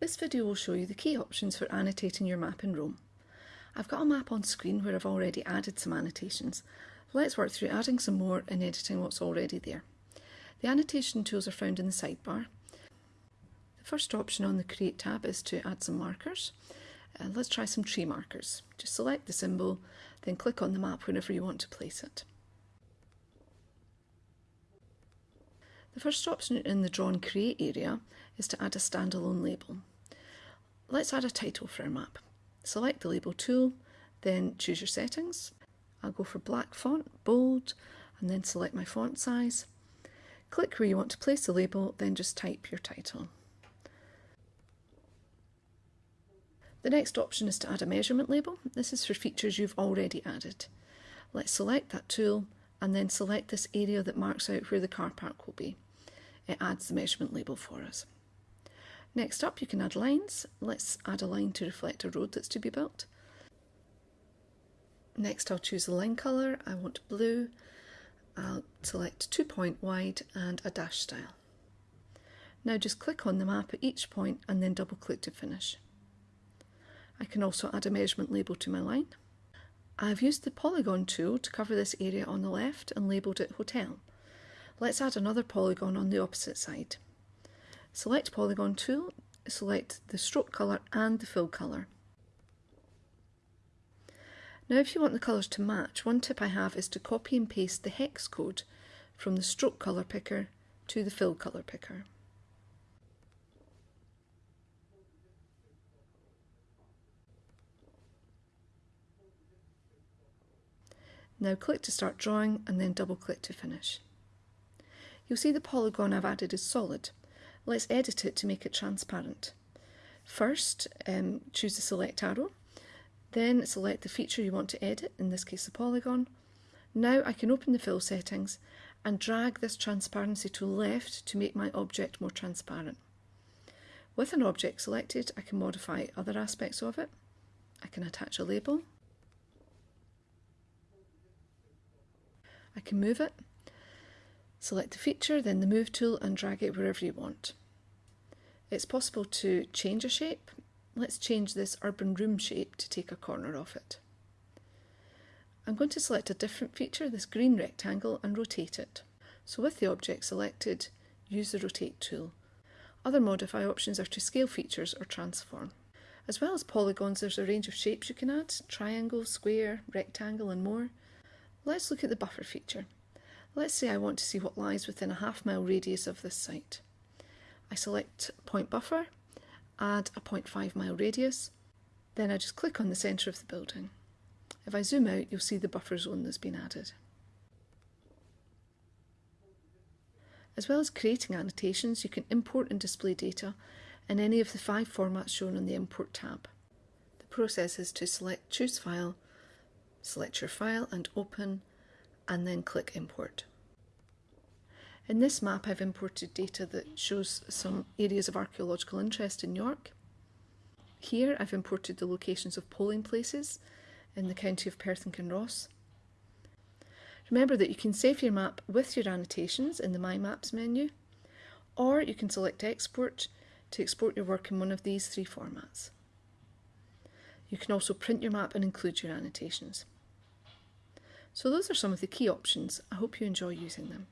This video will show you the key options for annotating your map in Roam. I've got a map on screen where I've already added some annotations. Let's work through adding some more and editing what's already there. The annotation tools are found in the sidebar. The first option on the Create tab is to add some markers. Uh, let's try some tree markers. Just select the symbol, then click on the map whenever you want to place it. The first option in the Draw and Create area is to add a standalone label. Let's add a title for our map. Select the label tool, then choose your settings. I'll go for black font, bold, and then select my font size. Click where you want to place the label, then just type your title. The next option is to add a measurement label. This is for features you've already added. Let's select that tool and then select this area that marks out where the car park will be. It adds the measurement label for us. Next up you can add lines. Let's add a line to reflect a road that's to be built. Next I'll choose the line colour, I want blue. I'll select two point wide and a dash style. Now just click on the map at each point and then double click to finish. I can also add a measurement label to my line. I've used the polygon tool to cover this area on the left and labelled it hotel. Let's add another polygon on the opposite side. Select polygon tool, select the stroke colour and the fill colour. Now if you want the colours to match, one tip I have is to copy and paste the hex code from the stroke colour picker to the fill colour picker. Now click to start drawing and then double click to finish. You'll see the polygon I've added is solid. Let's edit it to make it transparent. First, um, choose the select arrow, then select the feature you want to edit, in this case the polygon. Now I can open the fill settings and drag this transparency to left to make my object more transparent. With an object selected, I can modify other aspects of it. I can attach a label, I can move it, select the feature, then the move tool and drag it wherever you want. It's possible to change a shape. Let's change this urban room shape to take a corner off it. I'm going to select a different feature, this green rectangle, and rotate it. So with the object selected, use the rotate tool. Other modify options are to scale features or transform. As well as polygons, there's a range of shapes you can add, triangle, square, rectangle and more. Let's look at the buffer feature. Let's say I want to see what lies within a half mile radius of this site. I select point buffer, add a 0.5 mile radius, then I just click on the centre of the building. If I zoom out, you'll see the buffer zone that's been added. As well as creating annotations, you can import and display data in any of the five formats shown on the Import tab. The process is to select Choose File, Select your file and open and then click import. In this map I've imported data that shows some areas of archaeological interest in York. Here I've imported the locations of polling places in the county of Perth and Kinross. Remember that you can save your map with your annotations in the My Maps menu, or you can select Export to export your work in one of these three formats. You can also print your map and include your annotations. So those are some of the key options. I hope you enjoy using them.